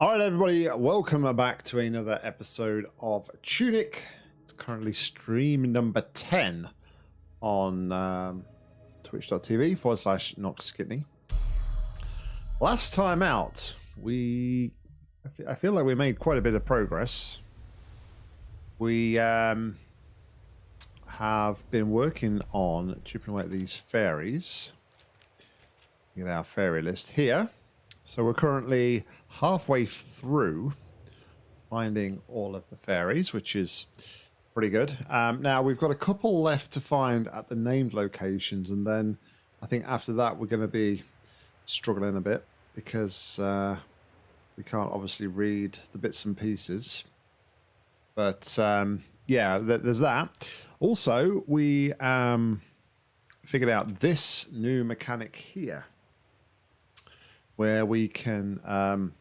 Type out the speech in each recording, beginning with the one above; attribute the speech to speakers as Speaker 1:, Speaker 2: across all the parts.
Speaker 1: All right, everybody, welcome back to another episode of Tunic. It's currently stream number 10 on um, twitch.tv forward slash Nox Skitney. Last time out, we I feel like we made quite a bit of progress. We um, have been working on chipping away at these fairies. Get our fairy list here. So we're currently halfway through finding all of the fairies, which is pretty good. Um, now we've got a couple left to find at the named locations, and then I think after that we're going to be struggling a bit because uh, we can't obviously read the bits and pieces. But um, yeah, th there's that. Also, we um, figured out this new mechanic here where we can um,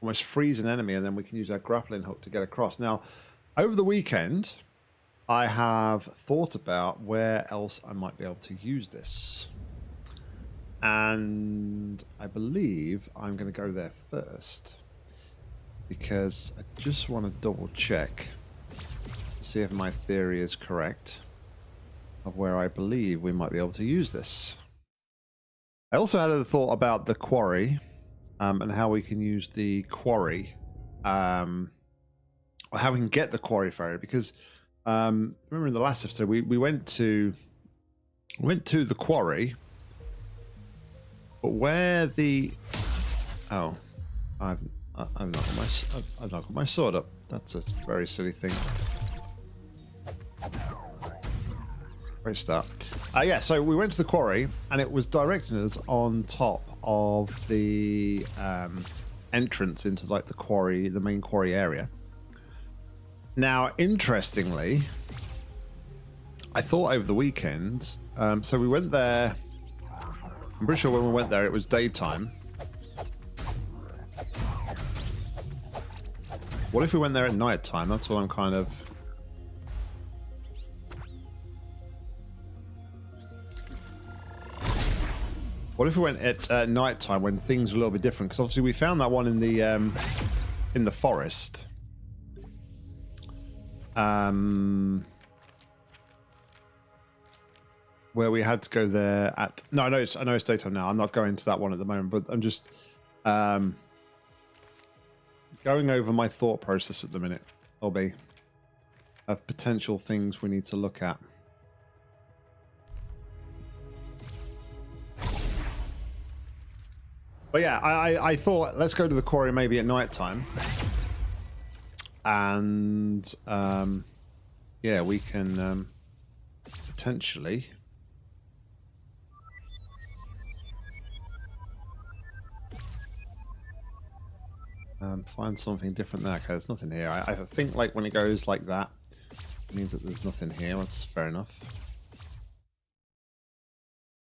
Speaker 1: almost freeze an enemy and then we can use our grappling hook to get across. Now, over the weekend, I have thought about where else I might be able to use this. And I believe I'm going to go there first because I just want to double check see if my theory is correct of where I believe we might be able to use this. I also had a thought about the quarry um, and how we can use the quarry, um, or how we can get the quarry fairy. Because um, remember in the last episode we, we went to went to the quarry, but where the oh, I've I've not got my I've not got my sword up. That's a very silly thing. Great start. Uh, yeah, so we went to the quarry, and it was directing us on top of the um, entrance into like the quarry, the main quarry area. Now, interestingly, I thought over the weekend. Um, so we went there. I'm pretty sure when we went there, it was daytime. What if we went there at night time? That's what I'm kind of What if we went at uh, night time when things were a little bit different? Because obviously we found that one in the um, in the forest. Um, where we had to go there at no, I know it's I know it's daytime now. I'm not going to that one at the moment, but I'm just um, going over my thought process at the minute. I'll be of potential things we need to look at. But yeah, I, I thought let's go to the quarry maybe at night time. And um, yeah, we can um, potentially um, find something different there. Okay, there's nothing here. I, I think like when it goes like that, means that there's nothing here. That's fair enough.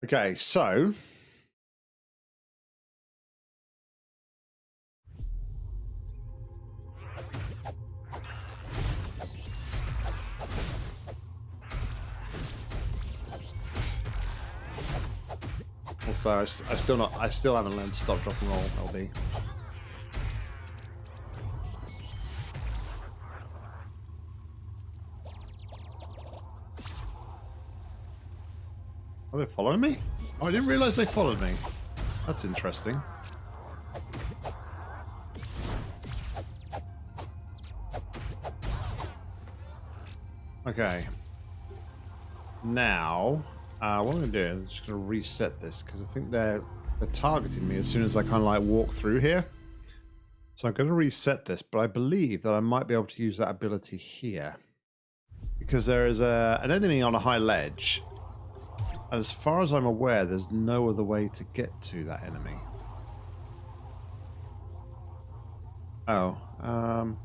Speaker 1: Okay, so Also, I, I still not, I still haven't learned to stop, drop, and roll. LB. Are they following me? Oh, I didn't realize they followed me. That's interesting. Okay. Now, uh, what I'm going to do, I'm just going to reset this because I think they're, they're targeting me as soon as I kind of like walk through here. So I'm going to reset this, but I believe that I might be able to use that ability here. Because there is a, an enemy on a high ledge. As far as I'm aware, there's no other way to get to that enemy. Oh, um...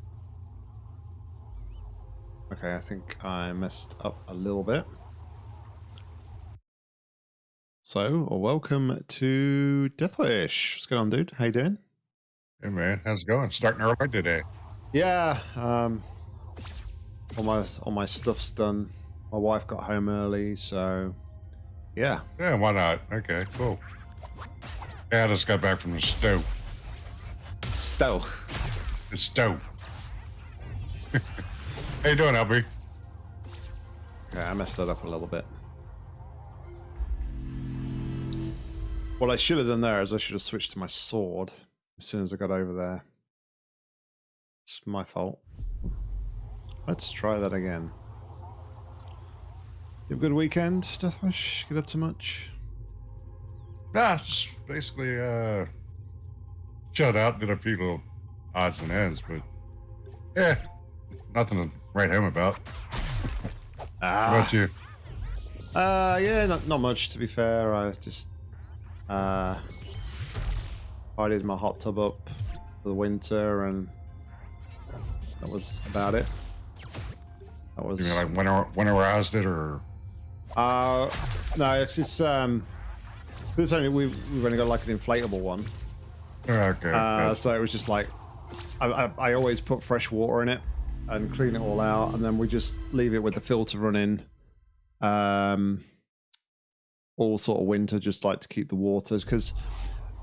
Speaker 1: Okay, I think I messed up a little bit. So, welcome to Deathwish. What's going on, dude? How you doing?
Speaker 2: Hey, man. How's it going? Starting early today.
Speaker 1: Yeah. Um, all my all my stuff's done. My wife got home early, so yeah.
Speaker 2: Yeah, why not? Okay, cool. Yeah, I just got back from the stove.
Speaker 1: Stove.
Speaker 2: It's dope. How you doing, LB?
Speaker 1: Yeah, I messed that up a little bit. What I should have done there is I should have switched to my sword as soon as I got over there. It's my fault. Let's try that again. You have a good weekend, Deathwish? Get up to much?
Speaker 2: Nah, just basically uh shut out, did a few little odds and ends, but yeah, nothing to write home about. How about you?
Speaker 1: Uh, yeah, not, not much to be fair. I just uh, tidied my hot tub up for the winter, and that was about it. That was.
Speaker 2: You mean like winter winterized it or
Speaker 1: Uh, no, it's just um, this only we've we've only got like an inflatable one,
Speaker 2: okay?
Speaker 1: uh, so it was just like I, I I always put fresh water in it and clean it all out, and then we just leave it with the filter running. Um, all sort of winter, just like to keep the waters because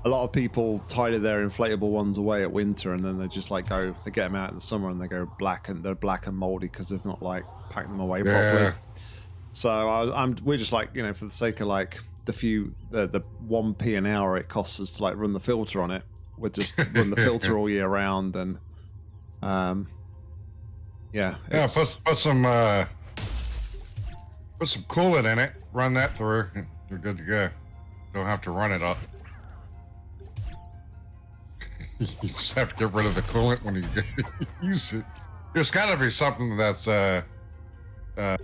Speaker 1: a lot of people tidy their inflatable ones away at winter, and then they just like go they get them out in the summer and they go black and they're black and moldy because they've not like packed them away properly.
Speaker 2: Yeah.
Speaker 1: So I, I'm we're just like you know for the sake of like the few the the one p an hour it costs us to like run the filter on it. We'll just run the filter all year round and um yeah
Speaker 2: Yeah, put put some uh put some coolant in it. Run that through. You're good to go. Don't have to run it up. you just have to get rid of the coolant when you use it. There's got to be something that's uh uh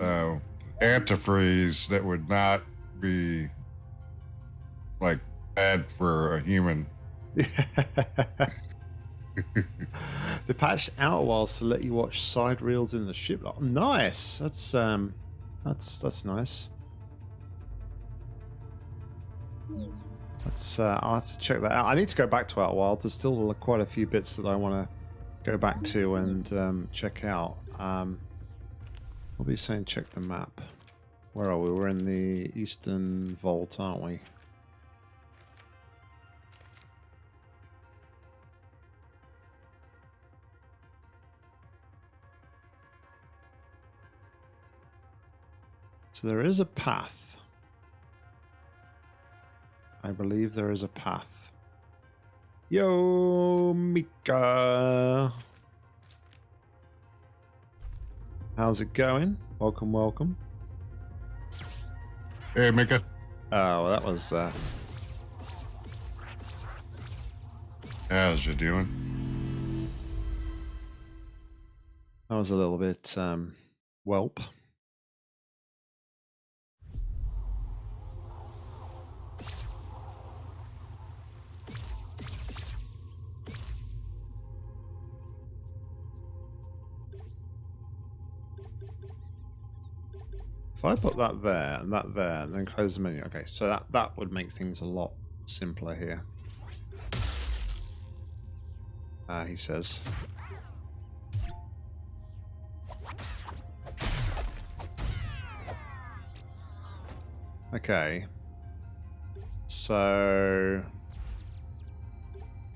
Speaker 2: uh antifreeze that would not be like bad for a human.
Speaker 1: they patched out whilst to let you watch slide reels in the ship. Oh, nice. That's um, that's that's nice. That's uh, I'll have to check that out. I need to go back to Outer Wilds. There's still quite a few bits that I want to go back to and um, check out. Um, what were you saying? Check the map. Where are we? We're in the Eastern Vault, aren't we? So there is a path. I believe there is a path. Yo, Mika. How's it going? Welcome, welcome.
Speaker 2: Hey, Mika.
Speaker 1: Oh, well, that was uh,
Speaker 2: How's you doing?
Speaker 1: that was a little bit um, whelp. I put that there and that there and then close the menu, okay, so that, that would make things a lot simpler here. Ah, he says. Okay. So...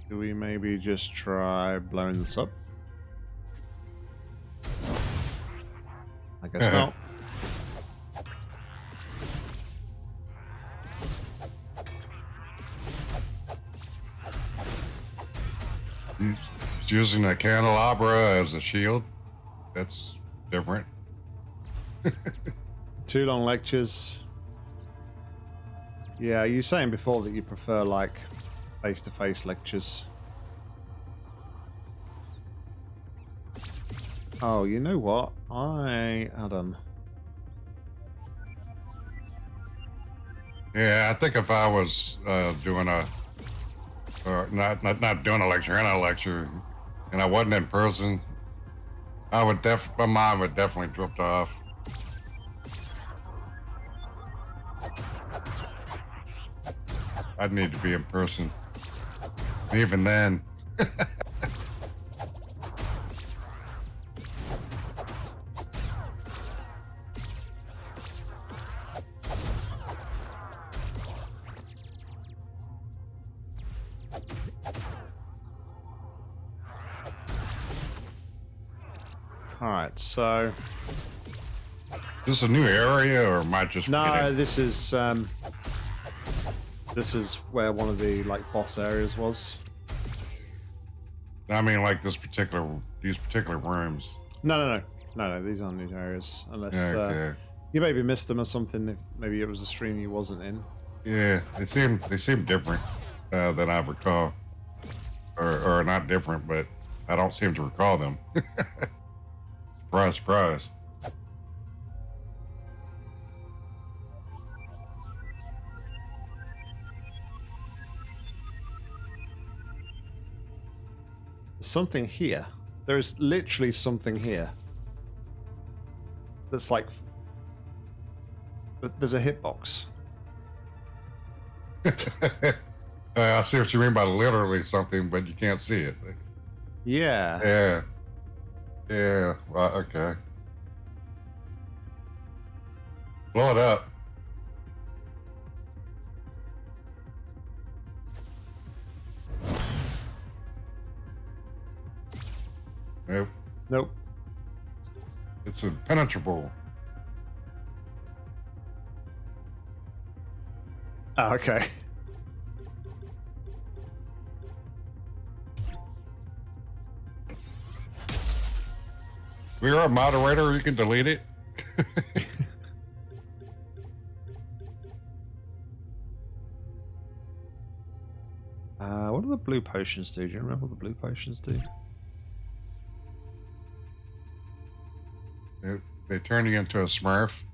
Speaker 1: Do we maybe just try blowing this up? I guess
Speaker 2: Uh-huh.
Speaker 1: not.
Speaker 2: Using a candelabra as a shield. That's different.
Speaker 1: Two long lectures. Yeah, you were saying before that you prefer like face-to-face lectures. Oh, you know what? I on.
Speaker 2: Yeah, I think if I was uh, doing a, or not, not not doing a lecture and a lecture, and I wasn't in person, I would def my mind would definitely drift off. I'd need to be in person. Even then,
Speaker 1: so
Speaker 2: Is this a new area, or am I just
Speaker 1: no, this is um, this is where one of the like boss areas was.
Speaker 2: I mean, like this particular, these particular rooms.
Speaker 1: No, no, no, no, no. These aren't new areas unless uh,
Speaker 2: okay.
Speaker 1: you maybe missed them or something. if Maybe it was a stream you wasn't in.
Speaker 2: Yeah, they seem they seem different uh, than I recall, or or not different, but I don't seem to recall them. surprise, surprise.
Speaker 1: something here. There is literally something here. That's like. There's a hitbox.
Speaker 2: uh, I see what you mean by literally something, but you can't see it.
Speaker 1: Yeah.
Speaker 2: Yeah. Yeah. Well, okay. Blow it up. Nope.
Speaker 1: Nope.
Speaker 2: It's impenetrable.
Speaker 1: Ah, okay.
Speaker 2: If you're a moderator, you can delete it.
Speaker 1: Uh, what do the blue potions do? Do you remember what the blue potions do?
Speaker 2: They, they turn you into a smurf.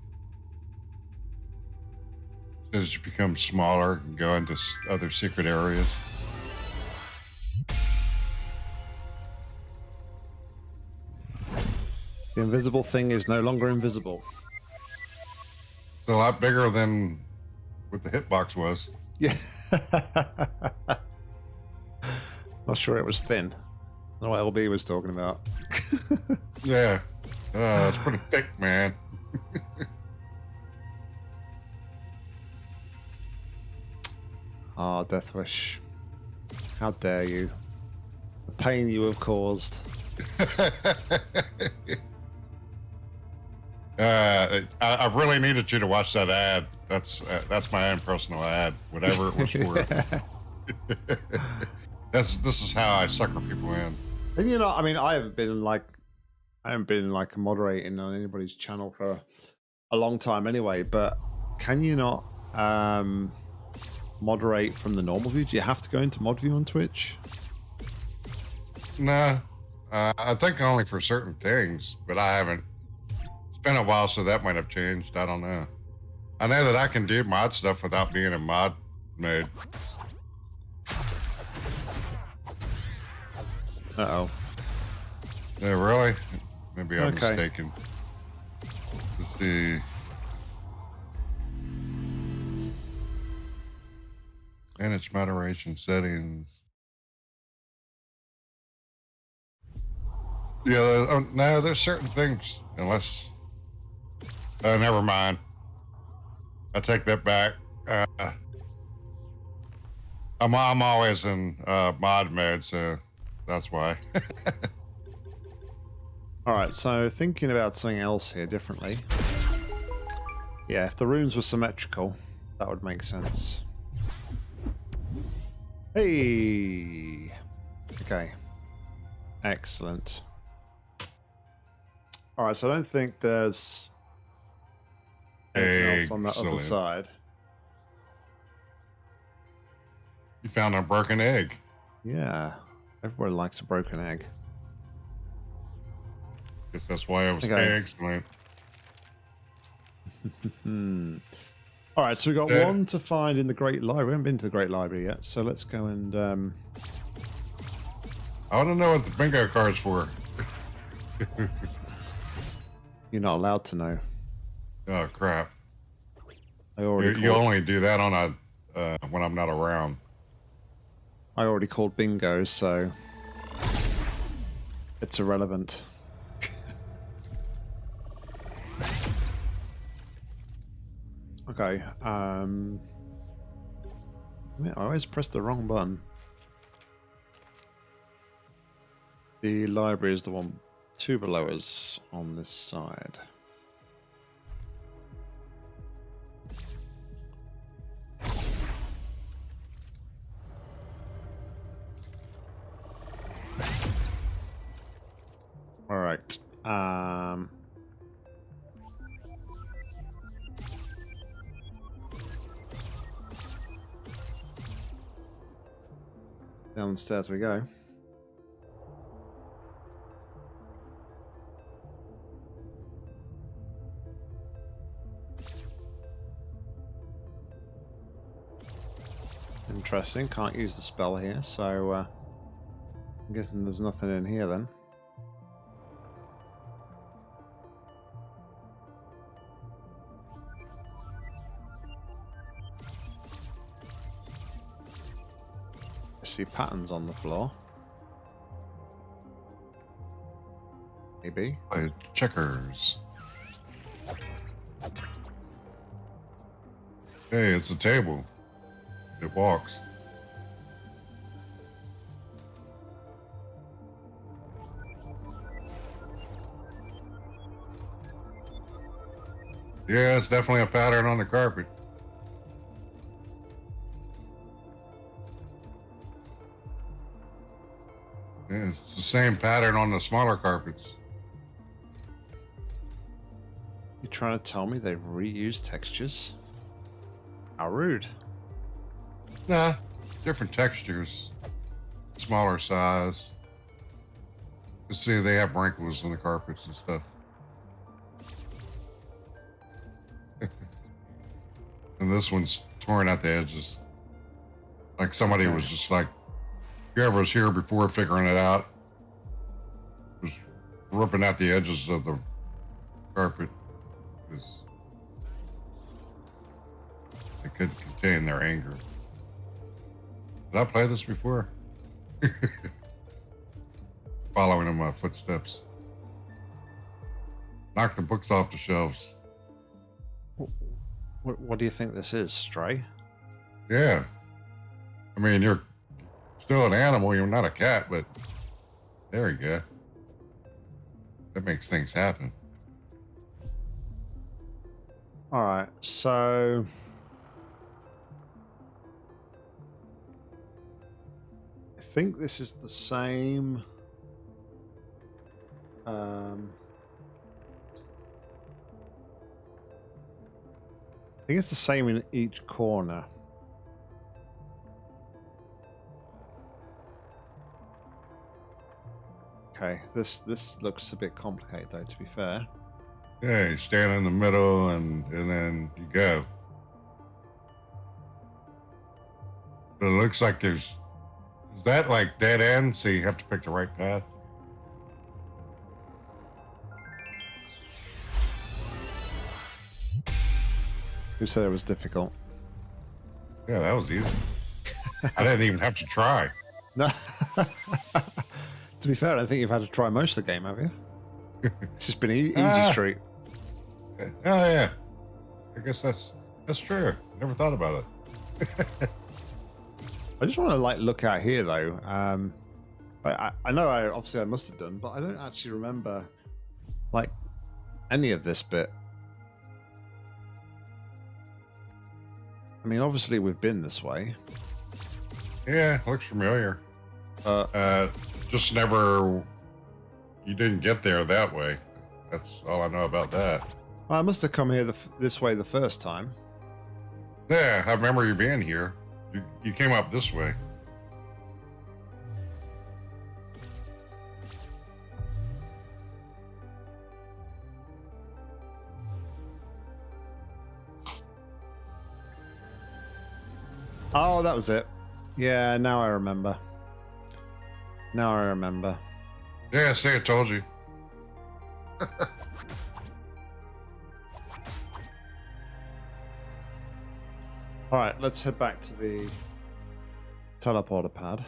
Speaker 2: As you become smaller and go into other secret areas.
Speaker 1: The invisible thing is no longer invisible.
Speaker 2: It's a lot bigger than what the hitbox was.
Speaker 1: Yeah. Not sure it was thin. I don't know what LB was talking about.
Speaker 2: Yeah. Uh, it's pretty thick, man.
Speaker 1: Ah, Death Wish. How dare you? The pain you have caused.
Speaker 2: Uh, I, I really needed you to watch that ad. That's uh, that's my own personal ad, whatever it was for. that's this is how I sucker people in.
Speaker 1: And you know, I mean, I haven't been like, I haven't been like moderating on anybody's channel for a long time anyway. But can you not um, moderate from the normal view? Do you have to go into mod view on Twitch?
Speaker 2: Nah, uh, I think only for certain things, but I haven't. It's been a while, so that might have changed. I don't know. I know that I can do mod stuff without being in mod mode.
Speaker 1: Uh oh.
Speaker 2: Yeah, really? Maybe I'm
Speaker 1: Okay.
Speaker 2: mistaken. Let's see. Manage moderation settings. Yeah, oh, no, there's certain things, unless. Oh, never mind. I take that back. Uh, I'm, I'm always in uh, mod mode, so that's why.
Speaker 1: All right. So thinking about something else here differently. Yeah, if the rooms were symmetrical, that would make sense. Hey. Okay. Excellent. All right, so I don't think there's else on the other side.
Speaker 2: You found a broken egg.
Speaker 1: Yeah, everybody likes a broken egg.
Speaker 2: Guess that's why I was
Speaker 1: Okay.
Speaker 2: excellent.
Speaker 1: All right, so we got
Speaker 2: Uh,
Speaker 1: one to find in the Great Library. We haven't been to the Great Library yet, so let's go and. Um,
Speaker 2: I want to know what the bingo card's for.
Speaker 1: you're not allowed to know.
Speaker 2: Oh crap!
Speaker 1: I
Speaker 2: You,
Speaker 1: already
Speaker 2: you
Speaker 1: called,
Speaker 2: only do that on a uh, when I'm not around.
Speaker 1: I already called bingo, so it's irrelevant. okay. Um, yeah, I always press the wrong button. The library is the one two below us on this side. Downstairs we go. Interesting. Can't use the spell here, so uh, I'm guessing there's nothing in here then. See patterns on the floor. Maybe.
Speaker 2: Play checkers. Hey, it's a table. It walks. Yeah, it's definitely a pattern on the carpet. Yeah, it's the same pattern on the smaller carpets.
Speaker 1: You're trying to tell me they've reused textures? How rude.
Speaker 2: Nah, different textures, smaller size. You see, they have wrinkles in the carpets and stuff. and this one's torn out the edges. Like somebody was just like, whoever was here before figuring it out was ripping out the edges of the carpet because they couldn't contain their anger. Did I play this before? Following in my footsteps. Knock the books off the shelves.
Speaker 1: What, what do you think this is, Stray?
Speaker 2: Yeah. I mean, you're still an animal. You're not a cat, but there you go. That makes things happen.
Speaker 1: All right, so I think this is the same. Um, I think it's the same in each corner. Okay, this this looks a bit complicated though. To be fair.
Speaker 2: Yeah, you stand in the middle and and then you go. But it looks like there's is that like dead end, so you have to pick the right path?
Speaker 1: Who said it was difficult?
Speaker 2: Yeah, that was easy. I didn't even have to try.
Speaker 1: No. to be fair, I don't think you've had to try most of the game, have you? It's just been easy
Speaker 2: Ah.
Speaker 1: street.
Speaker 2: Oh yeah. I guess that's that's true. Never thought about it.
Speaker 1: I just want to like look out here though. Um, I, I, I know I obviously I must have done, but I don't actually remember like any of this bit. I mean, obviously we've been this way.
Speaker 2: Yeah, looks familiar.
Speaker 1: Uh,
Speaker 2: Uh, just never. You didn't get there that way. That's all I know about that.
Speaker 1: I must have come here the, f- this way the first time.
Speaker 2: Yeah, I remember you being here. You, you came up this way.
Speaker 1: Oh, that was it. Yeah, now I remember. Now I remember.
Speaker 2: Yeah, see, I told you.
Speaker 1: All right, let's head back to the teleporter pad.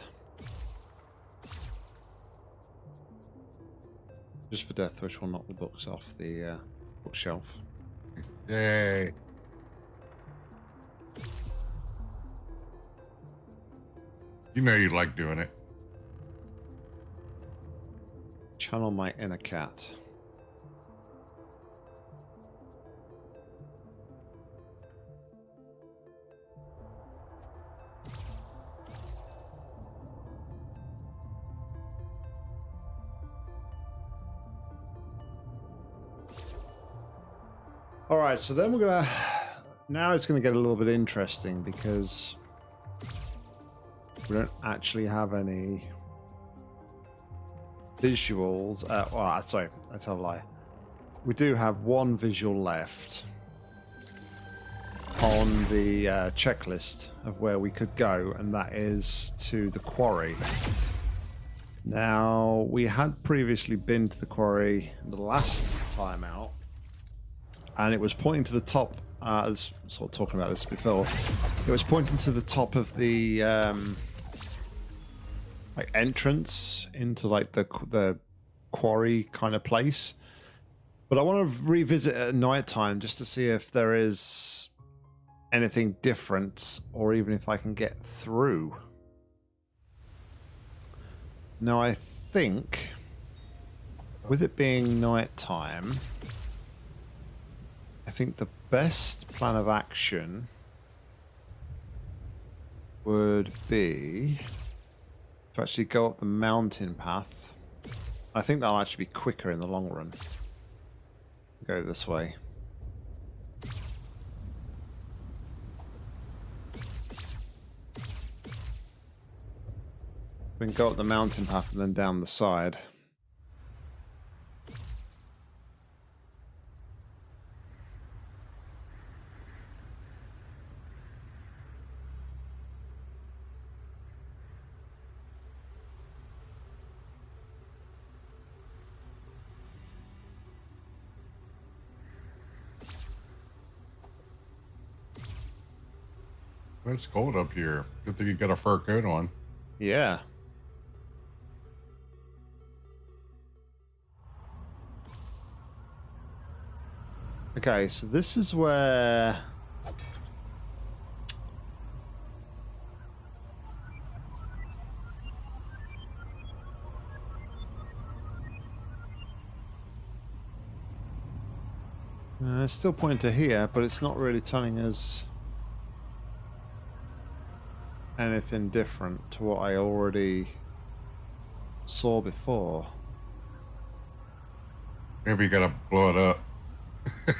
Speaker 1: Just for Death Wish, we'll knock the books off the uh, bookshelf.
Speaker 2: Yay. You know you like doing it.
Speaker 1: Channel my inner cat. All right, so then we're gonna. Now it's gonna get a little bit interesting because we don't actually have any visuals. Uh, well, sorry, I tell a lie. We do have one visual left on the uh, checklist of where we could go, and that is to the quarry. Now, we had previously been to the quarry the last time out, and it was pointing to the top. Uh, I was sort of talking about this before. It was pointing to the top of the um, like entrance into like the the quarry kind of place. But I want to revisit at night time just to see if there is anything different or even if I can get through. Now I think with it being night time I think the best plan of action would be actually go up the mountain path. I think that'll actually be quicker in the long run. Go this way. We can go up the mountain path and then down the side.
Speaker 2: It's cold up here. Good thing you got a fur coat on.
Speaker 1: Yeah. Okay, so this is where... Uh, it's still pointing to here, but it's not really telling us anything different to what I already saw before.
Speaker 2: Maybe you gotta blow it up.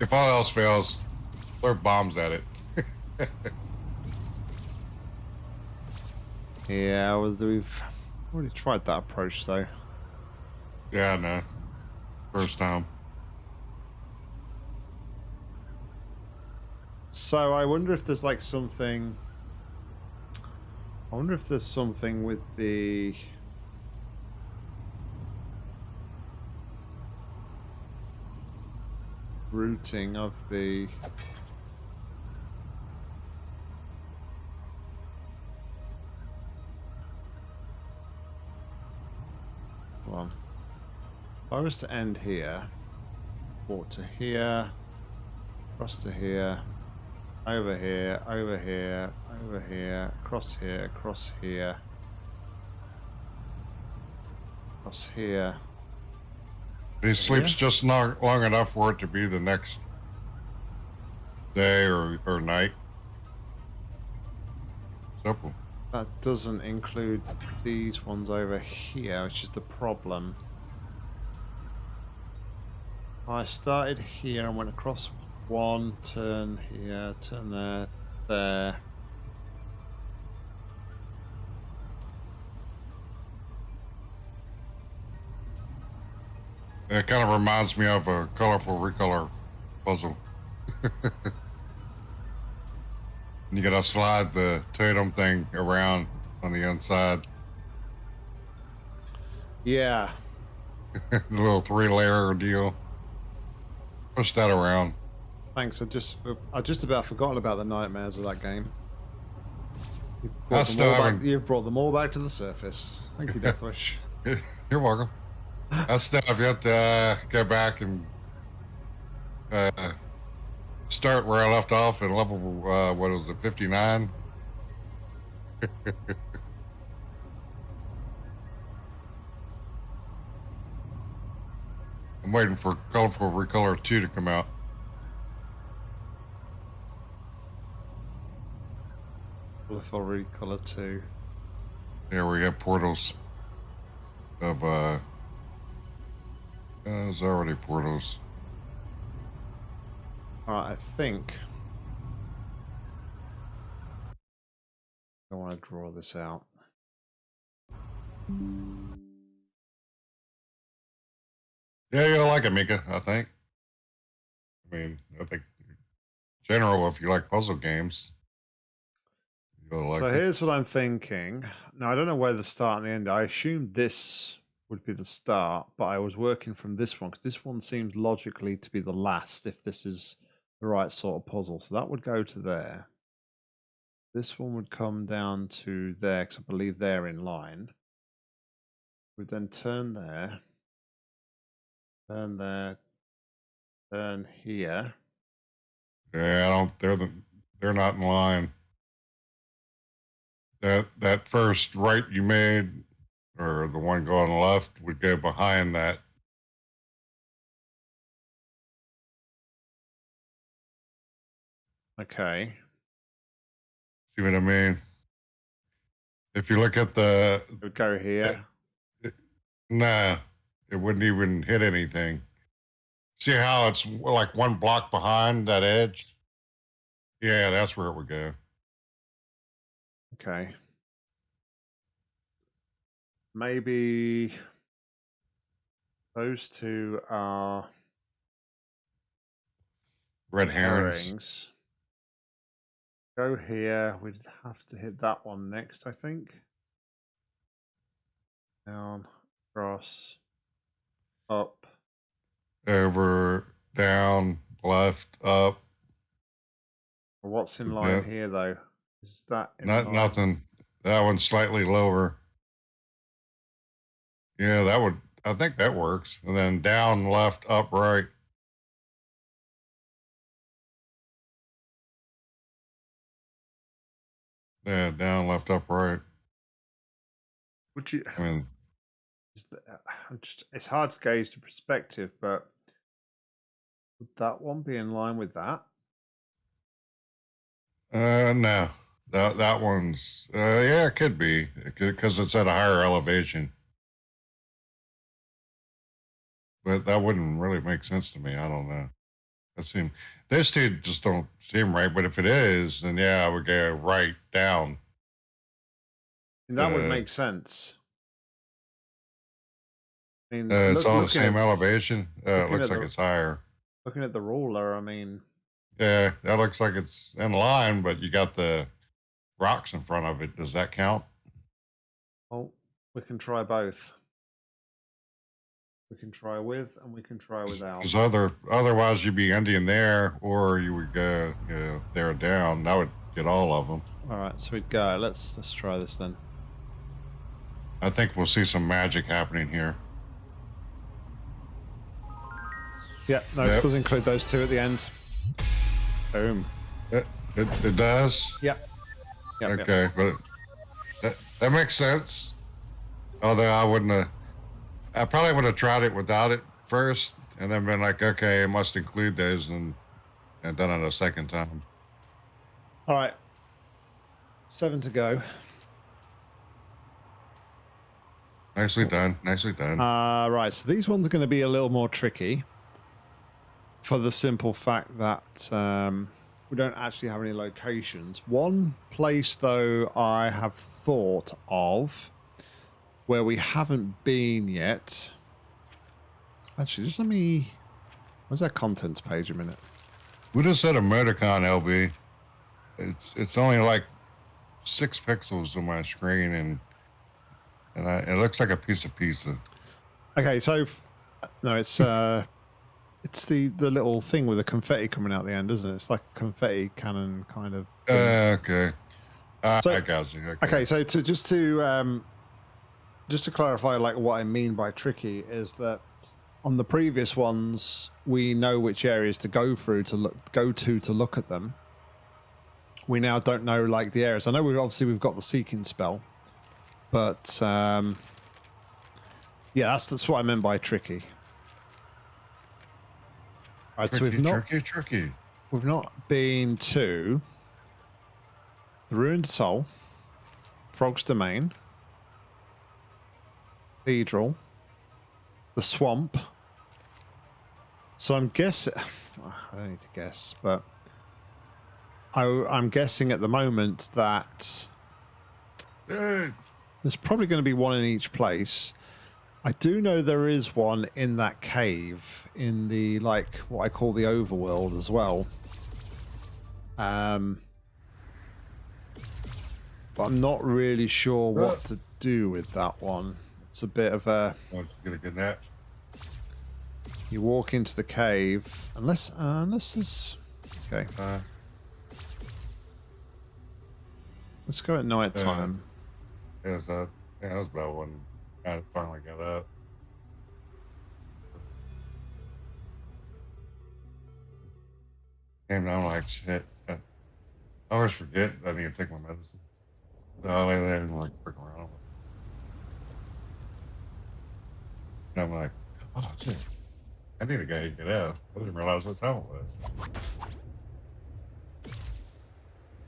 Speaker 2: if all else fails, throw bombs at it.
Speaker 1: yeah, well, we've already tried that approach though.
Speaker 2: Yeah, no. First time.
Speaker 1: So I wonder if there's like something I wonder if there's something with the... routing of the... Well, if I was to end here, walk to here, cross to here, over here, over here, over here, across here, across here, across here.
Speaker 2: He sleeps just not long enough for it to be the next day or, or night. Simple.
Speaker 1: That doesn't include these ones over here, which is the problem. I started here and went across one, turn here, turn there, there.
Speaker 2: It kind of reminds me of a colorful recolor puzzle. you gotta slide the totem thing around on the inside.
Speaker 1: Yeah.
Speaker 2: the little three layer deal. Push that around.
Speaker 1: Thanks. I just I just about forgotten about the nightmares of that game. You've
Speaker 2: brought, them all,
Speaker 1: back, you've brought them all back to the surface. Thank you, Deathwish.
Speaker 2: You're welcome. I still have yet to uh, go back and uh, start where I left off at level, uh, what was it, 59? I'm waiting for Colorful Recolor 2 to come out.
Speaker 1: Colorful Recolor 2.
Speaker 2: Yeah, we have portals of, uh, uh, there's already portals.
Speaker 1: Alright, I think. I want to draw this out.
Speaker 2: Yeah, you'll like it, Mika, I think. I mean, I think general, if you like puzzle games, like
Speaker 1: so
Speaker 2: it.
Speaker 1: here's what I'm thinking. Now, I don't know where the start and the end. I assumed this would be the start, but I was working from this one because this one seems logically to be the last if this is the right sort of puzzle. So that would go to there. This one would come down to there because I believe they're in line. We'd then turn there, turn there, turn here.
Speaker 2: Yeah, I don't. They're the, they're not in line. That that first right you made, or the one going left, would go behind that.
Speaker 1: Okay.
Speaker 2: See what I mean? If you look at the
Speaker 1: It would go here.
Speaker 2: nah, it wouldn't even hit anything. See how it's like one block behind that edge? Yeah, that's where it would go.
Speaker 1: Okay. Maybe those two are
Speaker 2: Red herrings.
Speaker 1: herrings. Go here. We'd have to hit that one next, I think. Down, across, up.
Speaker 2: Over, down, left, up.
Speaker 1: What's in
Speaker 2: Yeah.
Speaker 1: line here, though? Is that
Speaker 2: Not nothing. That one's slightly lower. Yeah, that would. I think that works. And then down, left, up, right. Yeah, down, left, up, right.
Speaker 1: Would you?
Speaker 2: I mean,
Speaker 1: Is that, I'm just, it's hard to gauge the perspective, but would that one be in line with that?
Speaker 2: uh, no, that that one's. Uh, yeah, it could be because it's at a higher elevation. But that wouldn't really make sense to me. I don't know. That seem those two just don't seem right. But if it is, then yeah, I would go right down.
Speaker 1: And that would
Speaker 2: Uh,
Speaker 1: make sense. I mean,
Speaker 2: Uh, it's all the same
Speaker 1: at,
Speaker 2: elevation. Uh, it looks like
Speaker 1: the-
Speaker 2: it's higher.
Speaker 1: looking at the ruler. I mean,
Speaker 2: Yeah, that looks like it's in line, but you got the rocks in front of it. Does that count?
Speaker 1: Well, we can try both. We can try with and we can try without.
Speaker 2: Because other otherwise you'd be ending there, or you would go you know, there down. That would get all of them.
Speaker 1: All right, so we'd go. Let's let's try this then.
Speaker 2: I think we'll see some magic happening here.
Speaker 1: Yeah, no,
Speaker 2: Yep.
Speaker 1: it does include those two at the end. Boom.
Speaker 2: It, it, it does.
Speaker 1: Yep. Yep, yep.
Speaker 2: okay, but that, that makes sense. Although I wouldn't have, I probably would have tried it without it first, and then been like, okay, it must include those, and and done it a second time.
Speaker 1: All right. Seven to go.
Speaker 2: Nicely done. Nicely done.
Speaker 1: Uh, right, so these ones are going to be a little more tricky for the simple fact that um, we don't actually have any locations. One place, though, I have thought of where we haven't been yet. Actually, just let me. Where's that contents page a minute?
Speaker 2: we just said emoticon, LB. It's it's only like six pixels on my screen, and and I, it looks like a piece of pizza.
Speaker 1: Okay, so no, it's uh, it's the the little thing with the confetti coming out the end, isn't it? It's like a confetti cannon kind of.
Speaker 2: Uh, okay. Uh,
Speaker 1: So-
Speaker 2: I got you. Okay.
Speaker 1: Okay, so to just to um, just to clarify, like what I mean by tricky is that on the previous ones we know which areas to go through to look go to to look at them. We now don't know like the areas. I know we've obviously we've got the seeking spell, but um, yeah, that's that's what I meant by tricky. Right, so we've not
Speaker 2: tricky, tricky.
Speaker 1: we've not been to the Ruined Atoll, Frog's Domain, Cathedral, the swamp. So I'm guessing. I don't need to guess, but I, I'm guessing at the moment that there's probably going to be one in each place. I do know there is one in that cave in the like what I call the overworld as well. Um, but I'm not really sure what to do with that one. It's a bit of a
Speaker 2: want to get a good nap?
Speaker 1: you walk into the cave unless uh, unless there's okay.
Speaker 2: Uh,
Speaker 1: Let's go at night time.
Speaker 2: it was, uh, yeah, that was about when I finally got up. And I'm like, shit. I always forget I need to take my medicine. So I lay there and like freak around. And I'm like, oh shit. I need to go get out. I didn't realize what time it was.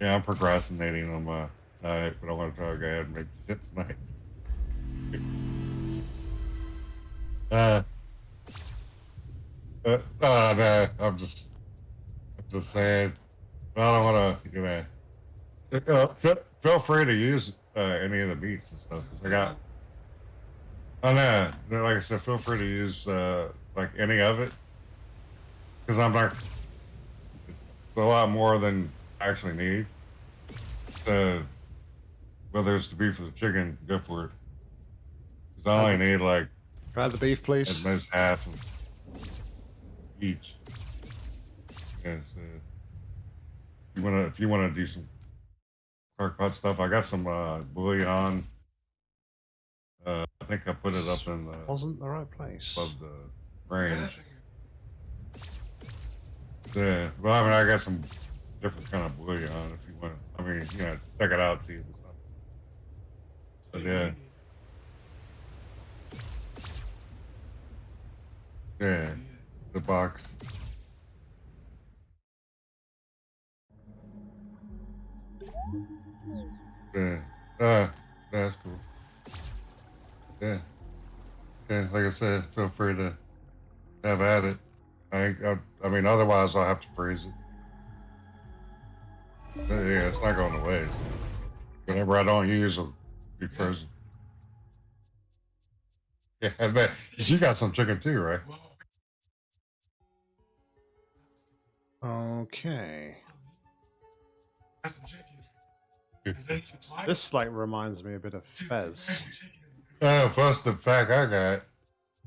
Speaker 2: Yeah, I'm procrastinating on my diet, but I want to try to go ahead and make shit tonight. Uh, uh, oh, no, I'm just, I'm just saying, I don't want to, you know, uh, feel, feel free to use uh, any of the beats and stuff. 'cause I got, oh no, no, like I said, feel free to use uh, like any of it, because I'm not, it's, it's a lot more than I actually need. So, whether it's the beef or the chicken, go for it. Because I only need like
Speaker 1: Can I the beef, please.
Speaker 2: at
Speaker 1: please?
Speaker 2: most half of each. Yeah, so you wanna if you wanna do some crock pot stuff, I got some uh, bouillon. Uh, I think I put it up in the
Speaker 1: Wasn't the right place.
Speaker 2: above the range. Yeah, well, I mean, I got some different kind of bouillon. If you want, I mean, you know, check it out, see if it's something. But yeah, yeah, the box. Yeah, uh, that's cool. Yeah, yeah. Like I said, feel free to have at it. I, I, I mean, otherwise I'll have to freeze it. Yeah, it's not going to waste. Whenever I don't use it, be frozen. Yeah, I bet. You got some chicken too, right?
Speaker 3: Twice-
Speaker 1: This like reminds me a bit of Fez.
Speaker 3: that's.
Speaker 2: Oh, plus the pack I got.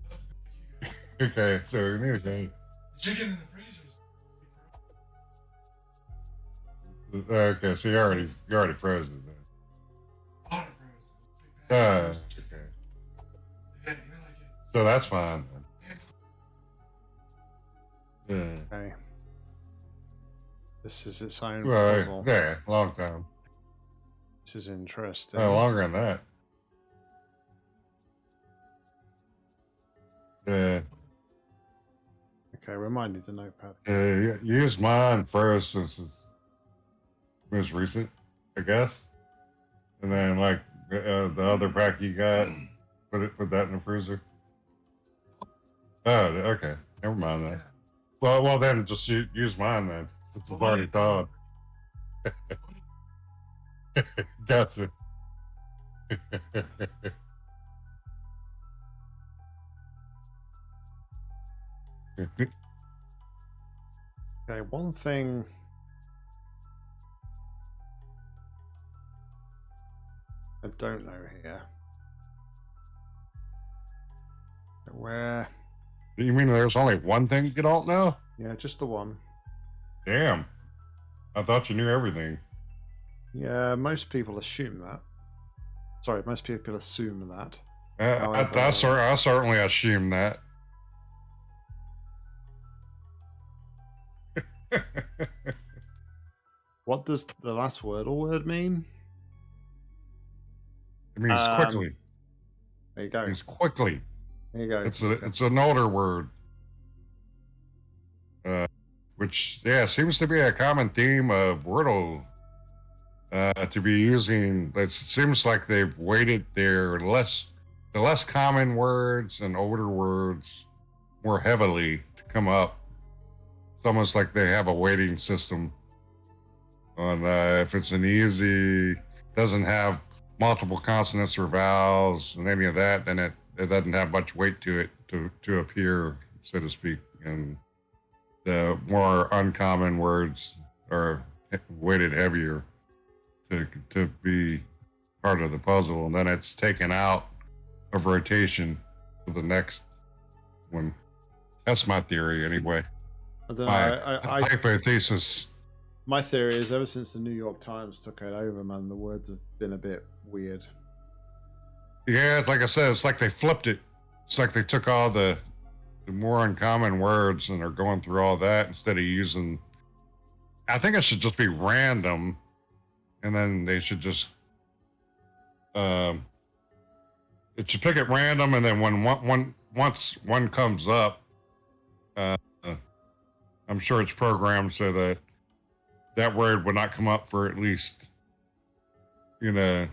Speaker 3: That's the pack you got.
Speaker 2: Okay, so we need to go.
Speaker 3: Chicken in the freezer. is-
Speaker 2: Okay, so you already you already froze it then.
Speaker 3: Water frozen.
Speaker 2: Uh, okay.
Speaker 3: pack. Yeah, you know, like it.
Speaker 2: So that's fine. then. Yeah.
Speaker 1: Okay. This is its own
Speaker 2: Right.
Speaker 1: puzzle.
Speaker 2: Yeah, long time.
Speaker 1: This is interesting.
Speaker 2: Oh, longer than that. Yeah.
Speaker 1: Okay, remind me the notepad.
Speaker 2: Yeah, use mine first since it's most recent, I guess. And then like uh, the other pack you got, put it put that in the freezer. Oh, okay. Never mind then. Well, well then just use mine then. Since it's already thawed. gotcha.
Speaker 1: Okay, one thing. I don't know here. Where?
Speaker 2: you mean there's only one thing you could alt now?
Speaker 1: Yeah, just the one.
Speaker 2: Damn. I thought you knew everything.
Speaker 1: Yeah, most people assume that. Sorry, most people assume that.
Speaker 2: I, I,
Speaker 1: However-
Speaker 2: I, cer- I certainly assume that.
Speaker 1: What does the last wordle word mean?
Speaker 2: It means
Speaker 1: Um,
Speaker 2: quickly.
Speaker 1: There you go.
Speaker 2: It means quickly.
Speaker 1: There you go.
Speaker 2: It's a it's an older word. uh, which yeah seems to be a common theme of Wordle uh, to be using. It seems like they've weighted their less the less common words and older words more heavily to come up. It's almost like they have a weighting system on uh, if it's an easy, doesn't have multiple consonants or vowels and any of that, then it, it doesn't have much weight to it to, to appear, so to speak. And the more uncommon words are weighted heavier to, to be part of the puzzle. And then it's taken out of rotation to the next one. That's my theory, anyway.
Speaker 1: I don't.
Speaker 2: My
Speaker 1: I, I, I,
Speaker 2: hypothesis.
Speaker 1: my theory is ever since the New York Times took it over, man, the words have been a bit weird.
Speaker 2: Yeah, it's like I said, it's like they flipped it. It's like they took all the more uncommon words and they're going through all that instead of using. I think it should just be random, and then they should just. Um, it should pick at random, and then when one, one once one comes up, uh, I'm sure it's programmed so that that word would not come up for at least, you know,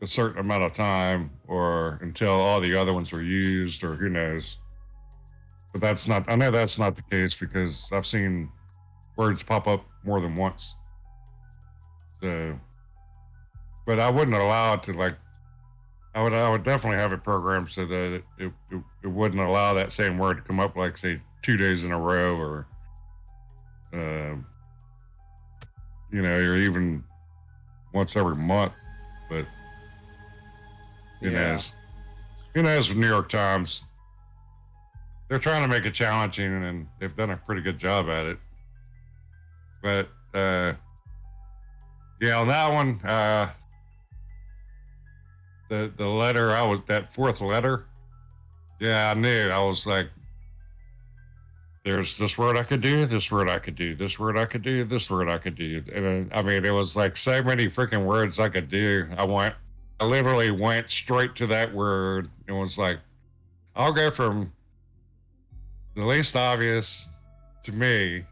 Speaker 2: a certain amount of time or until all the other ones were used or who knows. But that's not, I know that's not the case because I've seen words pop up more than once. So, but I wouldn't allow it to like, I would, I would definitely have it programmed so that it, it, it, it wouldn't allow that same word to come up like say two days in a row or, um, you know, or even once every month. But who
Speaker 1: Yeah.
Speaker 2: Who knows with New York Times? They're trying to make it challenging and they've done a pretty good job at it. But uh yeah, on that one, uh the the letter I was that fourth letter, yeah, I knew. I was like there's this word I could do, this word I could do, this word I could do, this word I could do. And I mean, it was like so many freaking words I could do. I went, I literally went straight to that word. It was like, I'll go from the least obvious to me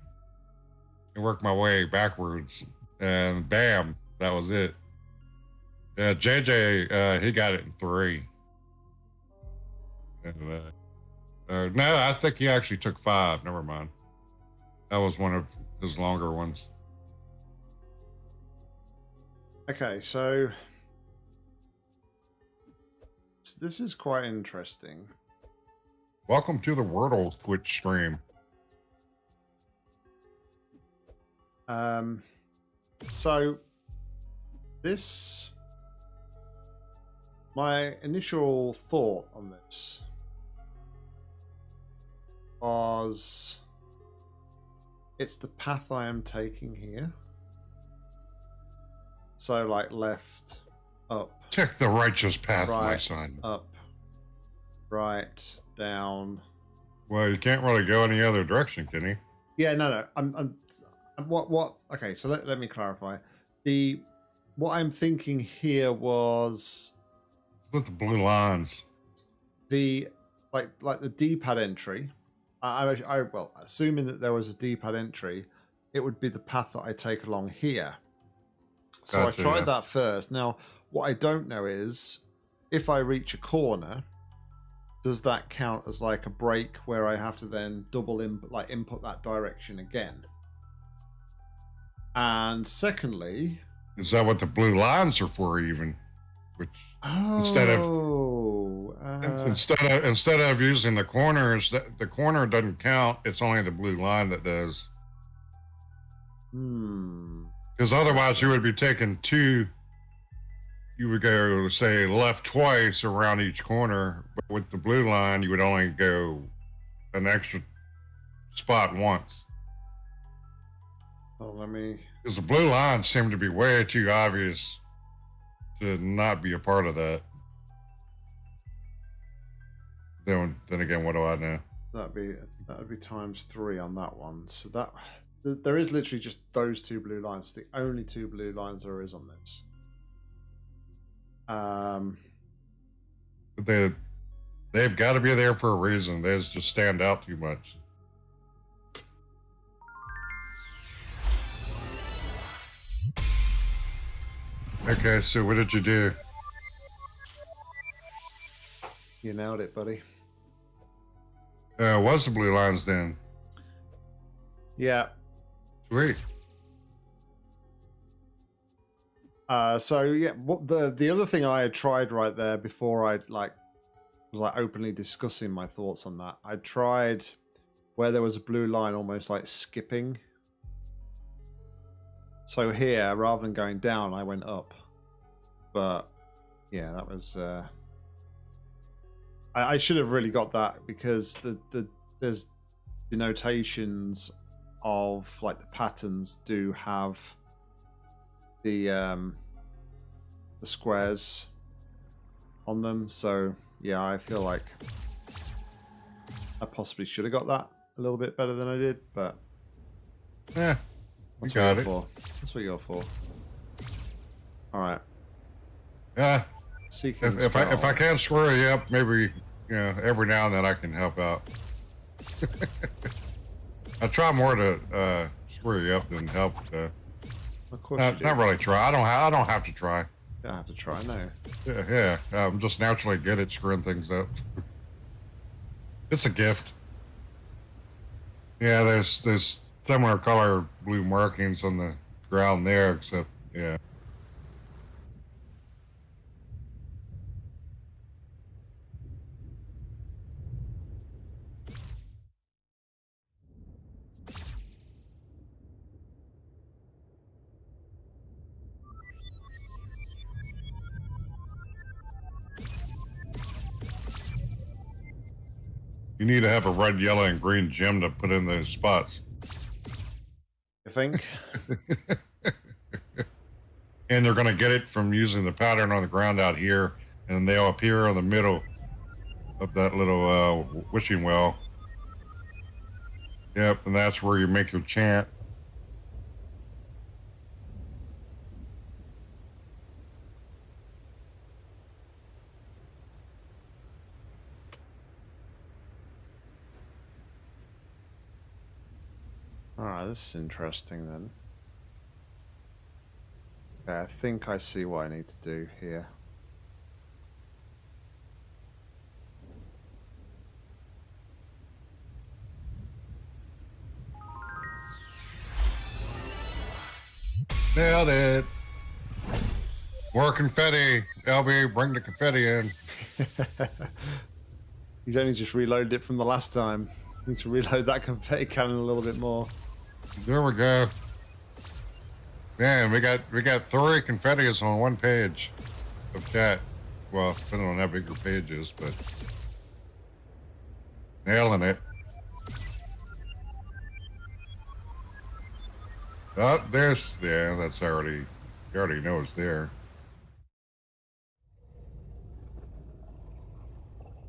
Speaker 2: and work my way backwards. And bam, that was it. Yeah, JJ, uh, he got it in three. And, uh, uh, no, I think he actually took five. Never mind. That was one of his longer ones.
Speaker 1: Okay, so this is quite interesting.
Speaker 2: Welcome to the Wordle Twitch stream.
Speaker 1: Um, so this, my initial thought on this was, it's the path I am taking here. So like left, up,
Speaker 2: Take the righteous path, my
Speaker 1: Right.
Speaker 2: son.
Speaker 1: up, right, down.
Speaker 2: Well, you can't really go any other direction, can you?
Speaker 1: Yeah, no, no. I'm, I'm, what, what? Okay, so let, let me clarify. The what I'm thinking here was
Speaker 2: With the blue lines.
Speaker 1: the like, like the D-pad entry. I, I, I well, assuming that there was a D-pad entry, it would be the path that I take along here. So
Speaker 2: Gotcha,
Speaker 1: I tried
Speaker 2: yeah.
Speaker 1: that first. Now, what I don't know is if I reach a corner, does that count as like a break where I have to then double in, like input that direction again? And secondly,
Speaker 2: Is that what the blue lines are for, even? Which
Speaker 1: oh,
Speaker 2: Instead of-
Speaker 1: uh,
Speaker 2: instead of instead of using the corners, the, the corner doesn't count. It's only the blue line that does.
Speaker 1: hmm,
Speaker 2: Because otherwise, you would be taking two. You would go say left twice around each corner, but with the blue line, you would only go an extra spot once.
Speaker 1: oh, let me.
Speaker 2: Because the blue line seem to be way too obvious to not be a part of that. Then, then again, what do I know?
Speaker 1: That'd be that'd be times three on that one. So that th- there is literally just those two blue lines. The only two blue lines there is on this. Um,
Speaker 2: they they've got to be there for a reason. They just stand out too much. Okay, so what did you do?
Speaker 1: You nailed it, buddy.
Speaker 2: Uh, was the blue lines then?
Speaker 1: Yeah.
Speaker 2: Sweet.
Speaker 1: Uh, so yeah, what the the other thing I had tried right there before I like was like openly discussing my thoughts on that. I tried where there was a blue line, almost like skipping. So here, rather than going down, I went up. But yeah, that was. Uh, I, I should have really got that because the the there's denotations of like the patterns do have the um the squares on them so yeah i feel like i possibly should have got that a little bit better than i did but
Speaker 2: Yeah,
Speaker 1: that's
Speaker 2: you
Speaker 1: what
Speaker 2: got
Speaker 1: you're
Speaker 2: it.
Speaker 1: for that's what you're for all right
Speaker 2: Yeah.
Speaker 1: seeking
Speaker 2: If, if I if I
Speaker 1: spell.
Speaker 2: can square you up, maybe you know every now and then I can help out. I try more to uh, square you up than help. Uh,
Speaker 1: of course uh, do.
Speaker 2: not really try. I don't. Ha- I don't have to try.
Speaker 1: you don't have to try no
Speaker 2: Yeah, yeah. I'm just naturally good at screwing things up. it's a gift. Yeah, there's there's similar color blue markings on the ground there, except yeah. You need to have a red, yellow, and green gem to put in those spots.
Speaker 1: you think
Speaker 2: and they're going to get it from using the pattern on the ground out here, and they'll appear in the middle of that little uh, wishing well. Yep, and that's where you make your chant.
Speaker 1: Right this is interesting then okay i think i see what i need to do here
Speaker 2: Nailed it. More confetti. LB, bring the confetti in.
Speaker 1: He's only just reloaded it from the last time. Need to reload that confetti cannon a little bit more.
Speaker 2: There we go. Man, we got we got three confettis on one page of chat. Well, depending on how big your page is, but nailing it. Oh, there's yeah, that's already you already know it's there.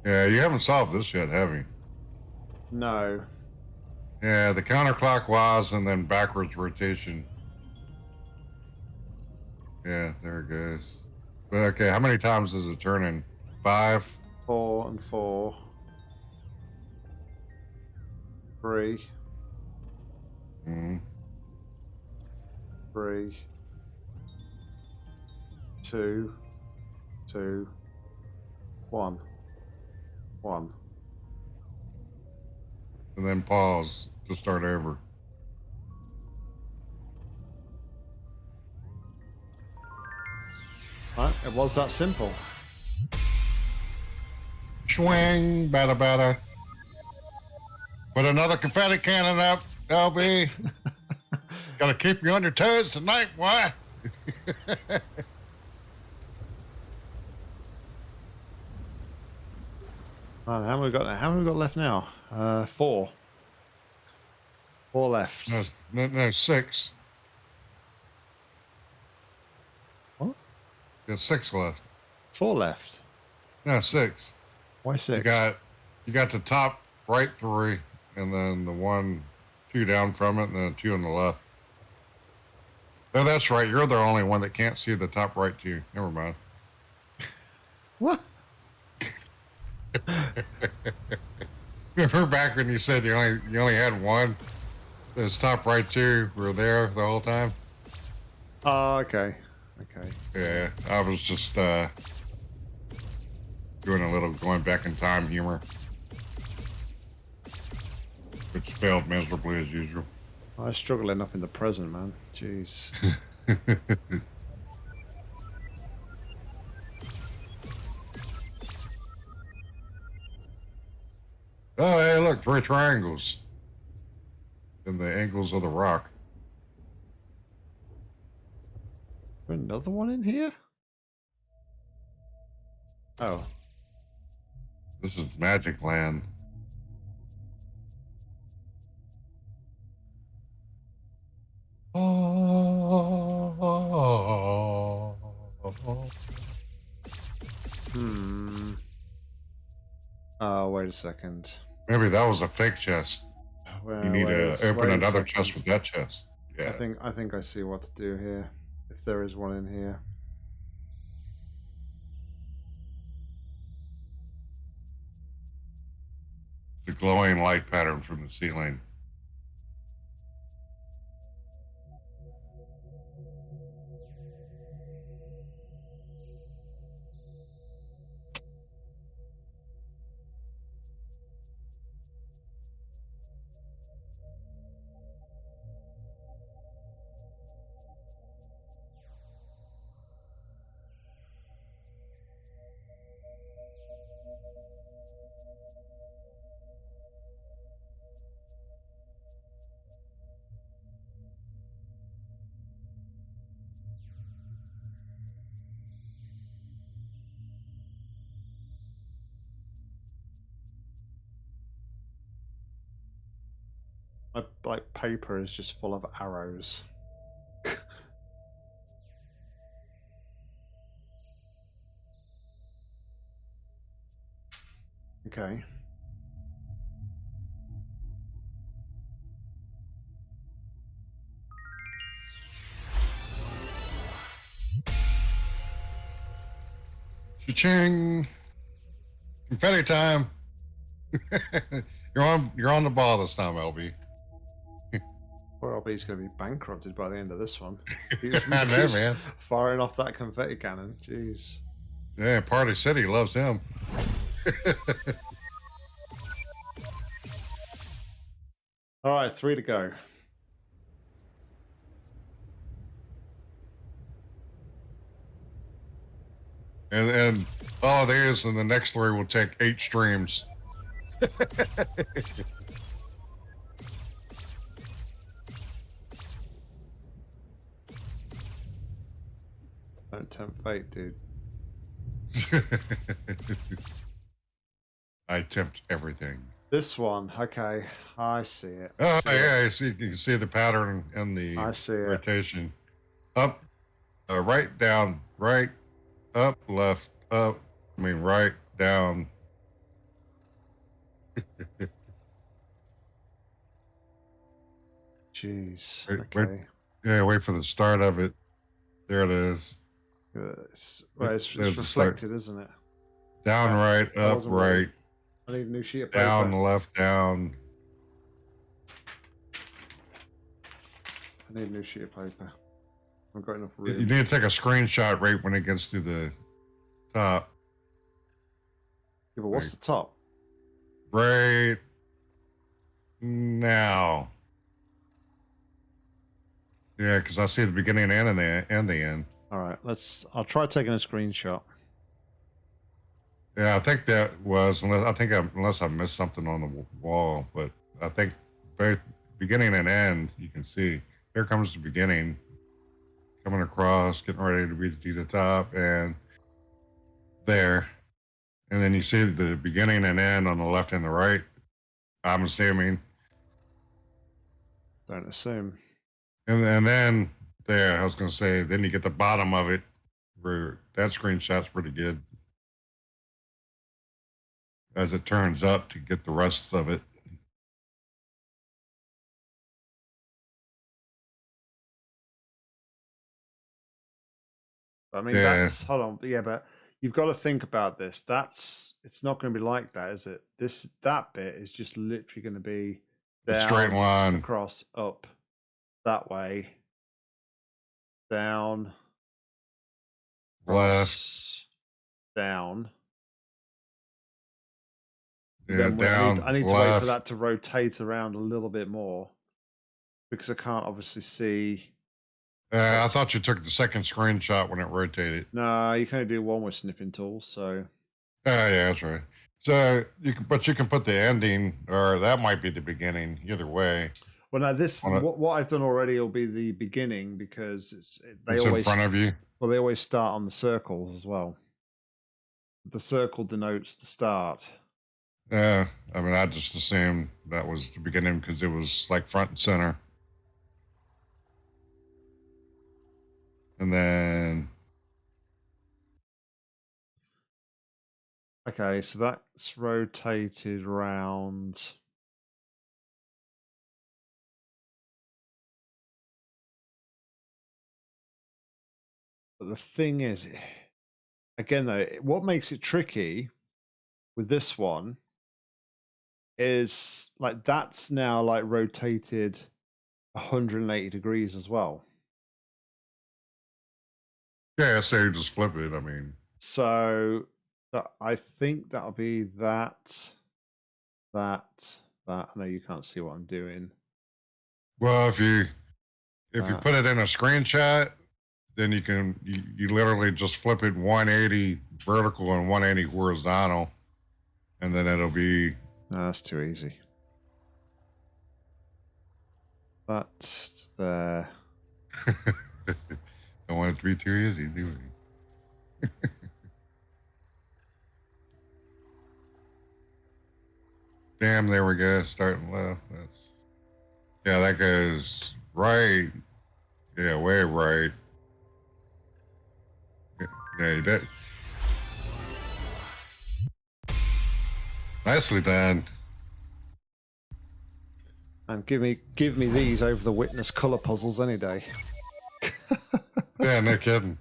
Speaker 2: Yeah, you haven't solved this yet, have you?
Speaker 1: No.
Speaker 2: Yeah, the counterclockwise and then backwards rotation. Yeah, there it goes. But okay, how many times is it turning? Five?
Speaker 1: Four and four. Three.
Speaker 2: Mm.
Speaker 1: Three. Two. Two. One. One.
Speaker 2: And then pause to start over.
Speaker 1: Right, it was that simple.
Speaker 2: Swing, bada bada. Put another confetti cannon up, LB. Gotta keep you on your toes tonight, boy.
Speaker 1: Right, how many we got? How many we got left now? Uh, four. Four left.
Speaker 2: No, no, no six.
Speaker 1: What?
Speaker 2: You got six left.
Speaker 1: Four left.
Speaker 2: No, six.
Speaker 1: Why six?
Speaker 2: You got you got the top right three, and then the one, two down from it, and then two on the left. No, that's right. You're the only one that can't see the top right two. Never mind.
Speaker 1: what?
Speaker 2: Remember back when you said you only you only had one? Those top right two were there the whole time.
Speaker 1: Oh, okay. Okay.
Speaker 2: Yeah, I was just uh, doing a little going back in time humor, which failed miserably as usual.
Speaker 1: I struggle enough in the present, man. Jeez.
Speaker 2: Oh, hey, look, three triangles. And the angles of the rock.
Speaker 1: Another one in here? Oh.
Speaker 2: This is Magic Land.
Speaker 1: Hmm. Oh, wait a second.
Speaker 2: Maybe that was a fake chest.
Speaker 1: Well,
Speaker 2: You need to open another
Speaker 1: second.
Speaker 2: chest with that chest. Yeah.
Speaker 1: I think I think I see what to do here. If there is one in here.
Speaker 2: The glowing light pattern from the ceiling.
Speaker 1: My like paper is just full of arrows. okay.
Speaker 2: Cha-ching! Confetti time! you're on you're on the ball this time, LB.
Speaker 1: Poor LB's going to be bankrupted by the end of this one. He was,
Speaker 2: I know,
Speaker 1: was
Speaker 2: man.
Speaker 1: Firing off that confetti cannon. Jeez.
Speaker 2: Yeah, Party City loves him.
Speaker 1: All right, three to go.
Speaker 2: And and oh, all it is, and the next three will take eight streams.
Speaker 1: Don't tempt fate, dude.
Speaker 2: I attempt everything.
Speaker 1: This one, okay, I see it. I
Speaker 2: Oh
Speaker 1: see it.
Speaker 2: yeah, you see, you can see the pattern and the
Speaker 1: I see it.
Speaker 2: rotation. Up, uh, right, down, right, up, left, up. I mean, right, down.
Speaker 1: Jeez.
Speaker 2: Wait, wait.
Speaker 1: Okay.
Speaker 2: Yeah, wait for the start of it. There it is.
Speaker 1: Uh, It's, well, it's, it's reflected, isn't it?
Speaker 2: Down,
Speaker 1: Ah,
Speaker 2: right, up,
Speaker 1: right.
Speaker 2: right,
Speaker 1: I need a new sheet of paper.
Speaker 2: down, left, down.
Speaker 1: I need a new sheet of paper. I've got enough room.
Speaker 2: you need to take a screenshot right when it gets to the top.
Speaker 1: Yeah, but what's the top?
Speaker 2: Right now. Yeah, because I see the beginning and the and the end.
Speaker 1: All right, let's. I'll try taking a screenshot.
Speaker 2: Yeah, I think that was unless I think I, unless I missed something on the wall, but I think both beginning and end you can see. Here comes the beginning, coming across, getting ready to be to the top, and there, and then you see the beginning and end on the left and the right. I'm assuming,
Speaker 1: Don't assume.
Speaker 2: and and then there, I was gonna say, then you get the bottom of it, where that screenshot's pretty good. As it turns up to get the rest of it.
Speaker 1: I mean,
Speaker 2: Yeah.
Speaker 1: that's hold on. Yeah, but you've got to think about this. That's it's not going to be like that, is it? This that bit is just literally going to be
Speaker 2: A straight line.
Speaker 1: across, up, that way, down,
Speaker 2: left,
Speaker 1: down.
Speaker 2: yeah,
Speaker 1: I
Speaker 2: down,
Speaker 1: need, I need to wait for that to rotate around a little bit more because I can't obviously see.
Speaker 2: Uh, I thought you took the second screenshot when it rotated.
Speaker 1: No, you can only do one with snipping tools. So
Speaker 2: Oh yeah, that's right. So you can, but you can put the ending, or that might be the beginning. Either way,
Speaker 1: well, now this
Speaker 2: a-
Speaker 1: what, what I've done already will be the beginning because it's they
Speaker 2: it's in
Speaker 1: always
Speaker 2: front of you.
Speaker 1: well they always start on the circles as well. The circle denotes the start.
Speaker 2: Yeah, I mean, I just assumed that was the beginning because it was like front and center. And then,
Speaker 1: Okay, so that's rotated around. The thing is, again, though, what makes it tricky with this one is like that's now like rotated 180 degrees as well.
Speaker 2: yeah, so you just flip it. I mean,
Speaker 1: So that I think that'll be that, that, that. I know you can't see what I'm doing.
Speaker 2: well, if you if you
Speaker 1: Uh,
Speaker 2: put it in a screenshot, then you can you, you literally just flip it 180 vertical and 180 horizontal, and then it'll be
Speaker 1: No, that's too easy. That's there.
Speaker 2: don't want it to be too easy, do we? Damn, there we go. Starting left. That's yeah, that goes right. Yeah, way right. You did. Nicely done.
Speaker 1: And give me give me these over the witness color puzzles any day.
Speaker 2: Yeah, no kidding.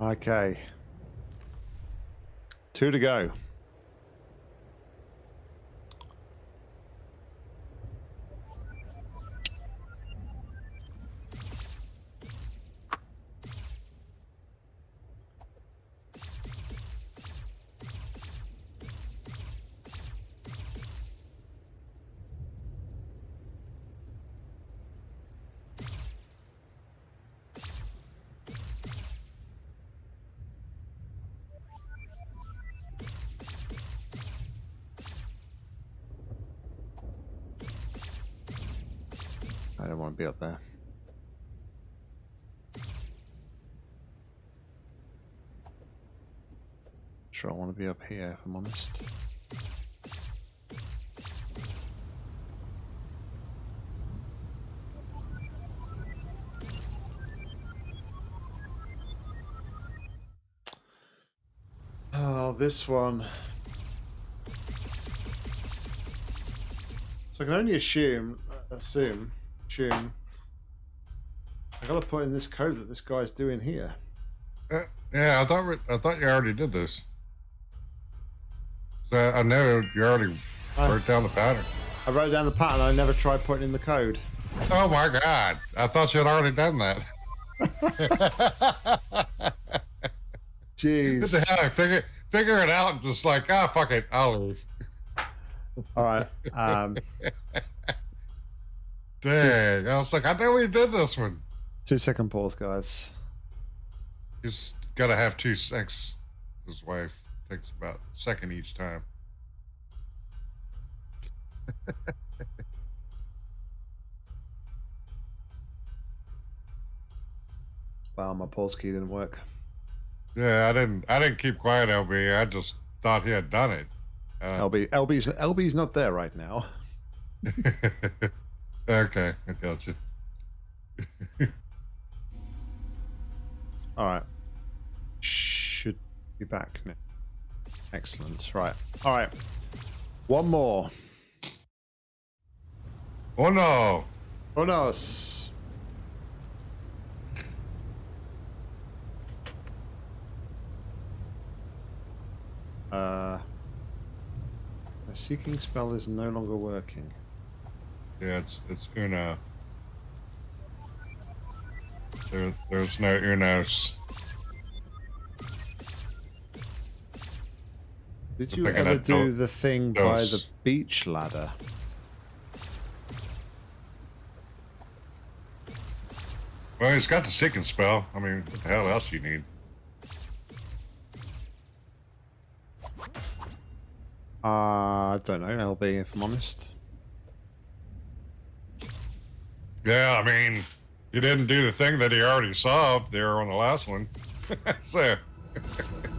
Speaker 1: Okay. Two to go. I'm honest. Oh, this one. So I can only assume, uh, assume, assume. I gotta put in this code that this guy's doing here.
Speaker 2: Uh, yeah, I thought I thought you already did this. So I know you already
Speaker 1: I-
Speaker 2: wrote down the pattern.
Speaker 1: I wrote down the pattern. I never tried putting in the code.
Speaker 2: Oh my god! I thought you had already done that. What the
Speaker 1: Jeez.
Speaker 2: hell? Figure figure it out and just like ah fuck it, I'll leave.
Speaker 1: All right. Um,
Speaker 2: Dang! I was like, I know we did this one.
Speaker 1: two second pause, guys.
Speaker 2: He's got to have two sex. His wife takes about a second each time.
Speaker 1: Wow, my pulse key didn't work.
Speaker 2: Yeah, I didn't. I didn't keep quiet, LB. I just thought he had done it. Uh,
Speaker 1: LB, LB's LB's not there right now.
Speaker 2: okay, I got you.
Speaker 1: All right. Should be back now. Excellent. Right. All right. One more.
Speaker 2: Oh no!
Speaker 1: Oh no. Uh, the seeking spell is no longer working.
Speaker 2: Yeah, it's it's Una. There, there's no Unos.
Speaker 1: Did you ever do the thing by the beach ladder?
Speaker 2: Well, he's got the seeking spell. I mean, what the hell else do you need?
Speaker 1: Uh, I don't know, LB, if I'm honest.
Speaker 2: Yeah, I mean, he didn't do the thing that he already solved there on the last one. so,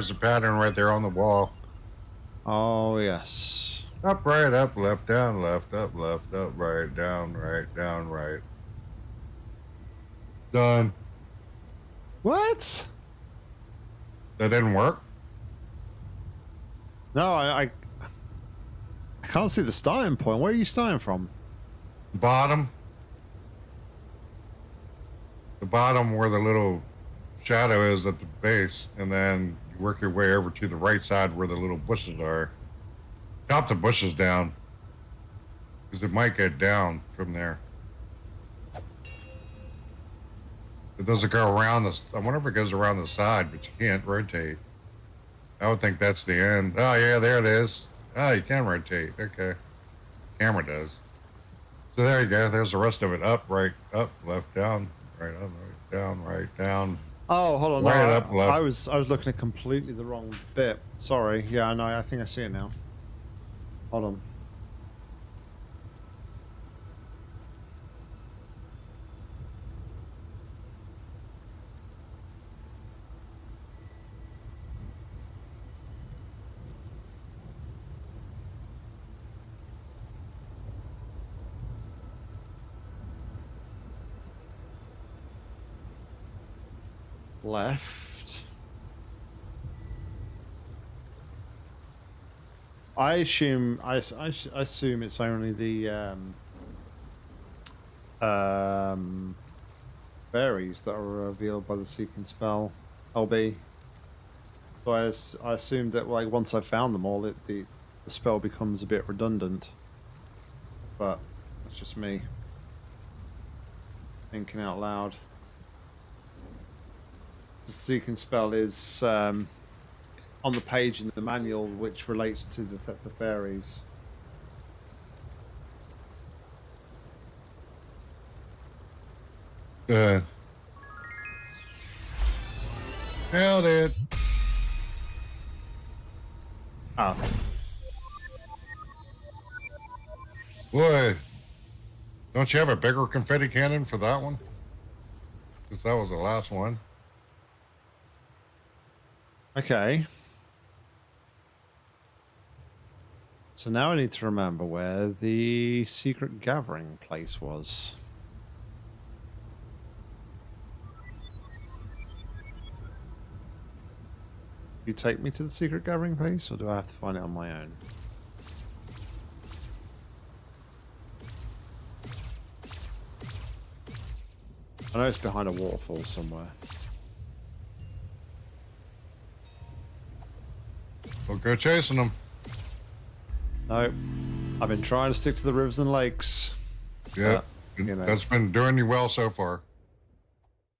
Speaker 2: there's the pattern right there on the wall.
Speaker 1: Oh, yes.
Speaker 2: Up, right, up, left, down, left, up, left, up, right, down, right, down, right. Done.
Speaker 1: What?
Speaker 2: That didn't work.
Speaker 1: No, I, I, I can't see the starting point. Where are you starting from?
Speaker 2: Bottom. The bottom where the little shadow is at the base, and then work your way over to the right side where the little bushes are. Chop the bushes down. Because it might get down from there. It doesn't go around this. I wonder if it goes around the side, but you can't rotate. I would think that's the end. Oh, yeah, there it is. Oh, you can rotate. Okay. Camera does. So there you go. There's the rest of it. Up, right, up, left, down, right, up, right, down, right, down.
Speaker 1: Oh, hold on. No, I,
Speaker 2: up.
Speaker 1: I was I was looking at completely the wrong bit. Sorry. Yeah, no, I think I see it now. Hold on. Left. I assume I, I I assume it's only the um, um, berries that are revealed by the seeking spell. LB. So I, I assumed that like once I found them all, it the the spell becomes a bit redundant. But that's just me thinking out loud. The seeking spell is um, on the page in the manual, which relates to the, the fairies.
Speaker 2: Uh, hell, it.
Speaker 1: Ah,
Speaker 2: Boy, don't you have a bigger confetti cannon for that one? Because that was the last one.
Speaker 1: Okay. So now I need to remember where the secret gathering place was. You take me to the secret gathering place, or do I have to find it on my own? I know it's behind a waterfall somewhere.
Speaker 2: We'll go chasing them.
Speaker 1: No, I've been trying to stick to the rivers and lakes.
Speaker 2: Yeah,
Speaker 1: you know.
Speaker 2: that's been doing you well so far.